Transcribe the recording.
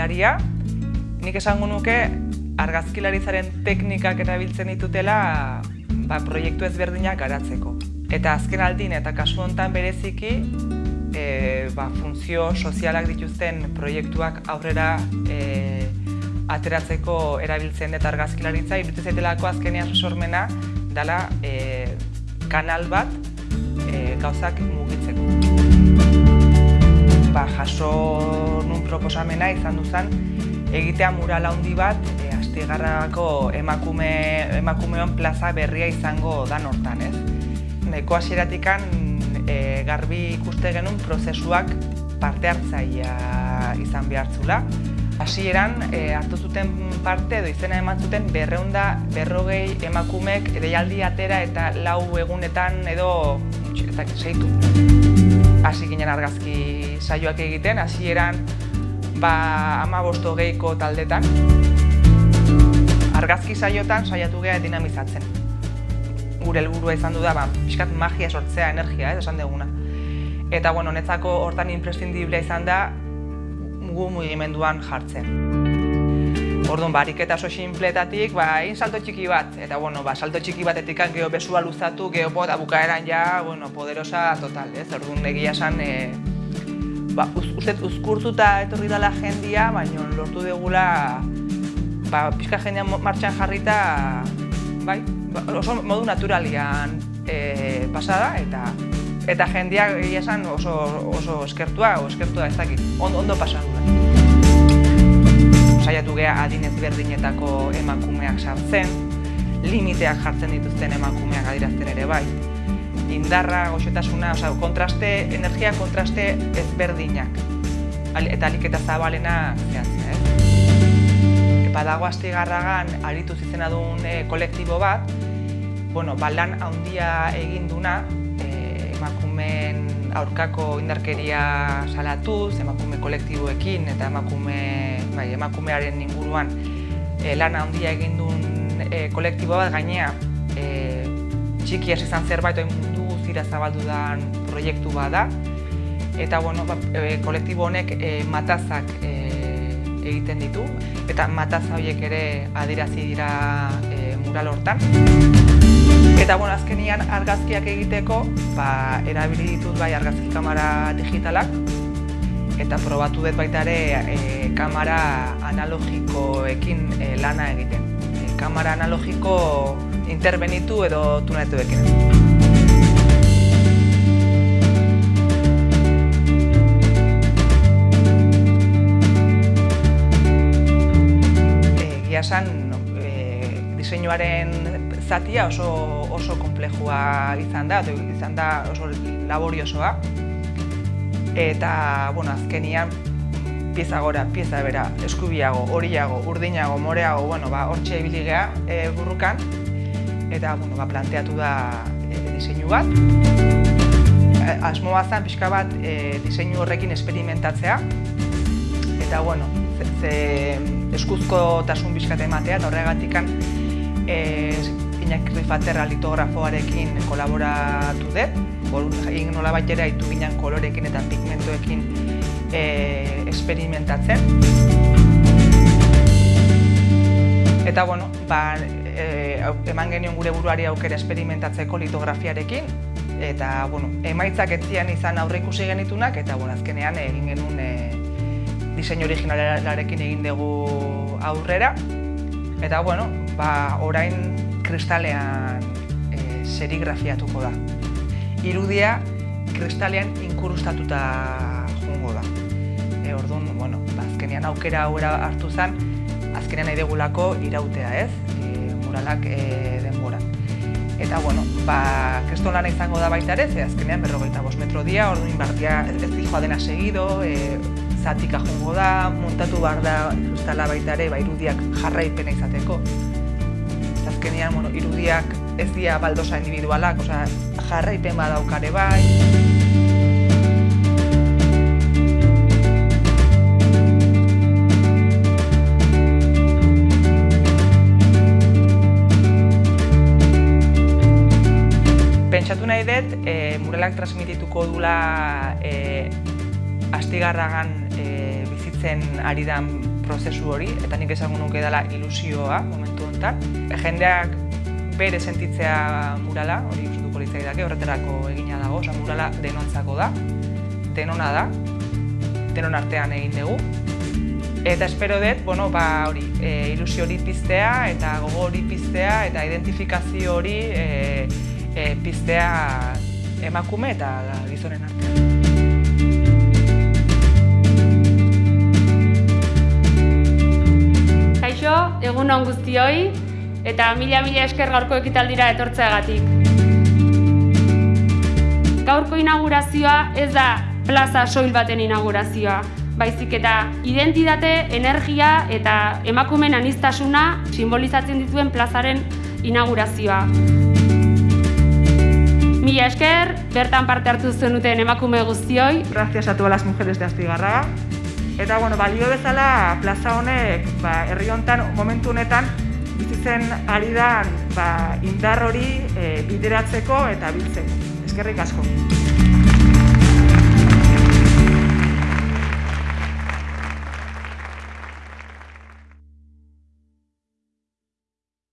argazkilaria. Nik esango nuke argazkilaritzaren teknikak erabiltzen ditutela ba, proiektu ezberdinak garatzeko. Eta azken aldin eta kasu honetan bereziki e, ba, funtzio sozialak dituzten proiektuak aurrera e, ateratzeko erabiltzen eta argazkilaritza, iruditzen zaitelako azkenean sormena dela e, kanal bat e, gauzak mugitzeko. Ba, jaso nun proposamena izan duzan egitea mural handi bat e, astigarrako emakume, emakumeon plaza berria izango dan hortan, ez? Neko hasieratikan e, garbi ikuste genuen prozesuak parte hartzaia izan behartzula. Hasieran e, hartu zuten parte edo izena eman zuten berreunda berrogei emakumek edeialdi atera eta lau egunetan edo eta zeitu. Hasi ginen argazki saioak egiten, hasieran ba, ama bosto gehiko taldetan. Argazki saiotan saiatu geha dinamizatzen. Gure helburua izan du da, ba, pixkat magia sortzea, energia, ez esan deguna. Eta, bueno, netzako hortan imprescindiblea izan da, gu mugimenduan jartzen. Orduan, eta oso sinpletatik, ba, egin salto txiki bat. Eta, bueno, ba, salto txiki batetik geho besua luzatu, geho bota bukaeran ja, bueno, poderosa total, ez? Orduan, egia esan, e, ba, uste uzkurtuta etorri dela jendia, baina lortu degula ba, pixka jendean martxan jarrita bai, ba, oso modu naturalian e, pasada eta eta jendia egia esan oso, oso eskertua o eskertua ez dakit, ondo, ondo pasadu da. Saiatu geha adinez berdinetako emakumeak sartzen, limiteak jartzen dituzten emakumeak adirazten ere bai. Indarra, goxetasuna, oza, kontraste, energia kontraste ezberdinak. Eta aliketa zabalena zehatzen, eh? badago astigarragan aritu zizena duen e, kolektibo bat, bueno, ba, lan handia egin duna, e, emakumeen aurkako indarkeria salatuz, emakume kolektiboekin eta emakume, bai, emakumearen inguruan e, lan handia egin duen e, kolektibo bat gainea e, txiki hasi izan zerbait oin mundu zira zabaldu den proiektu bat da. Eta bueno, ba, e, kolektibo honek e, matazak e, egiten ditu eta mataza horiek ere adirazi dira e, mural hortan. Eta bueno, azkenian argazkiak egiteko, ba, erabili ditut bai argazki kamera digitalak eta probatu dut baita ere e, kamera analogikoekin e, lana egiten. E, kamera analogiko interbenitu edo tunetuekin. egia esan e, diseinuaren zatia oso, oso komplejua izan da, izan da oso laboriosoa. Eta, bueno, azkenian, pieza gora, pieza bera, eskubiago, horiago, urdinago, moreago, bueno, ba, hortxe ibiligea e, burrukan. Eta, bueno, ba, planteatu da e, diseinu bat. E, asmoa zen, pixka bat, e, diseinu horrekin esperimentatzea. Eta, bueno, ze, eskuzko tasun bizkate ematea, eta horregatik e, Iñak Rifaterra litografoarekin kolaboratu dut. Egin nola bat ere haitu ginen kolorekin eta pigmentoekin e, experimentatzen. Eta, bueno, ba, e, eman genion gure buruari aukera experimentatzeko litografiarekin, eta, bueno, emaitzak etzian izan aurre ikusi genitunak, eta, bueno, azkenean egin genuen e, diseinu originalarekin egin dugu aurrera. Eta, bueno, ba, orain kristalean e, serigrafiatuko da. Irudia kristalean inkurustatuta jungo da. E, orduan, bueno, azkenean aukera aurra hartu zen, azkenean nahi degulako irautea, ez? E, muralak e, denbora. Eta, bueno, ba, kriston lana izango da baita ere, ze azkenean berrogeita bost metro dia, orduan inbartia ez, ez dena segido, e, zatika jongo da, montatu behar da ustala baita ere, ba, irudiak jarraipena izateko. Azkenean, bueno, irudiak ez dira baldosa individualak, oza, jarraipen badaukare bai. Pentsatu nahi dut, e, muralak transmitituko dula e, astigarragan e, bizitzen ari dan prozesu hori, eta nik esango nuke dela ilusioa momentu honetan. Jendeak bere sentitzea murala, hori gustuko litzai dake, horretarako egina dago, oza, murala denontzako da, denona da, denon artean egin dugu. Eta espero dut, bueno, ba, hori, e, ilusio hori piztea eta gogo hori piztea eta identifikazio hori e, e, piztea emakume eta gizonen artean. Egun on guztioi eta mila mila esker gaurko ekitaldira etortzeagatik. Gaurko inaugurazioa ez da plaza soil baten inaugurazioa, baizik eta identitate, energia eta emakumen anistasuna simbolizatzen dituen plazaren inaugurazioa. Mila esker, bertan parte hartu zenuten emakume guztioi. Gracias a todas las mujeres de Astigarraga. Eta, bueno, balio bezala plaza honek, ba, herri hontan, momentu honetan, bizitzen ari da ba, indar hori e, bideratzeko eta biltzeko. Eskerrik asko.